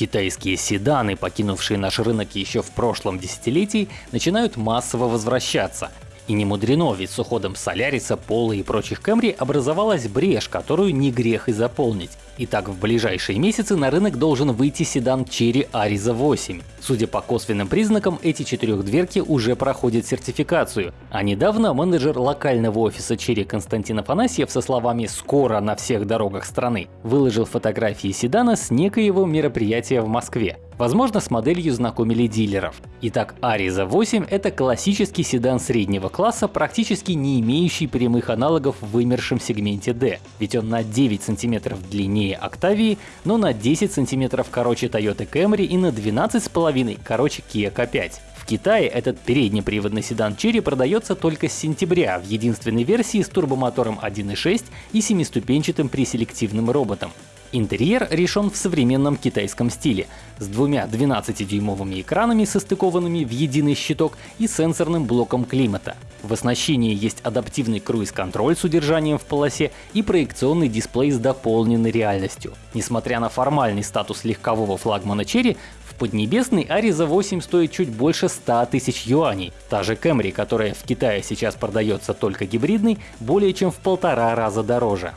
Китайские седаны, покинувшие наш рынок еще в прошлом десятилетии, начинают массово возвращаться. И не мудрено, ведь с уходом Соляриса, Пола и прочих Camry образовалась брешь, которую не грех и заполнить. Итак, в ближайшие месяцы на рынок должен выйти седан Cherry Ariza 8. Судя по косвенным признакам, эти четырехдверки уже проходят сертификацию. А недавно менеджер локального офиса Cherry Константин Афанасьев со словами «скоро на всех дорогах страны» выложил фотографии седана с некоего мероприятия в Москве. Возможно, с моделью знакомили дилеров. Итак, Ariza 8 — это классический седан среднего класса, практически не имеющий прямых аналогов в вымершем сегменте D, ведь он на 9 см длиннее Octavia, но на 10 см короче Toyota Camry и на 12,5 короче Kia K5. В Китае этот переднеприводный седан Cherry продается только с сентября в единственной версии с турбомотором 1.6 и семиступенчатым преселективным роботом. Интерьер решен в современном китайском стиле, с двумя 12-дюймовыми экранами, состыкованными в единый щиток и сенсорным блоком климата. В оснащении есть адаптивный круиз-контроль с удержанием в полосе и проекционный дисплей с дополненной реальностью. Несмотря на формальный статус легкового флагмана Cherry, в Поднебесной Ariza 8 стоит чуть больше 100 тысяч юаней. Та же Camry, которая в Китае сейчас продается только гибридной, более чем в полтора раза дороже.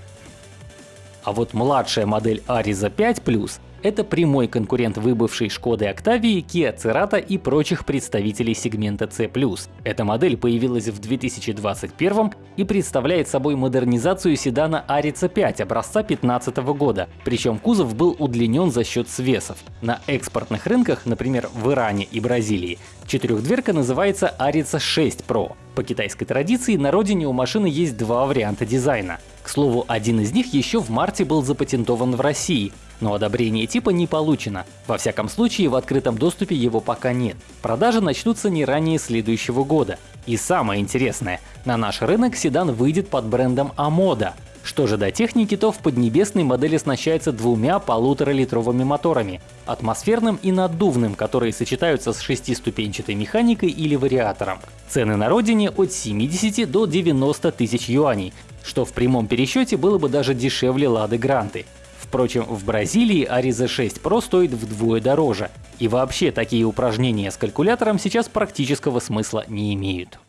А вот младшая модель Ariza 5 Plus это прямой конкурент выбывшей Шкоды Octavia, Kia Cerato и прочих представителей сегмента C+. Эта модель появилась в 2021 и представляет собой модернизацию седана Ariza 5 образца 2015 года, причем кузов был удлинен за счет свесов. На экспортных рынках, например в Иране и Бразилии, четырехдверка называется Ariza 6 Pro. По китайской традиции на родине у машины есть два варианта дизайна. К слову, один из них еще в марте был запатентован в России, но одобрение типа не получено. Во всяком случае, в открытом доступе его пока нет. Продажи начнутся не ранее следующего года. И самое интересное, на наш рынок седан выйдет под брендом Амода. Что же до техники, то в Поднебесной модель оснащается двумя полуторалитровыми моторами — атмосферным и наддувным, которые сочетаются с шестиступенчатой механикой или вариатором. Цены на родине от 70 до 90 тысяч юаней, что в прямом пересчете было бы даже дешевле Лады Гранты. Впрочем, в Бразилии Ariza 6 Pro стоит вдвое дороже. И вообще такие упражнения с калькулятором сейчас практического смысла не имеют.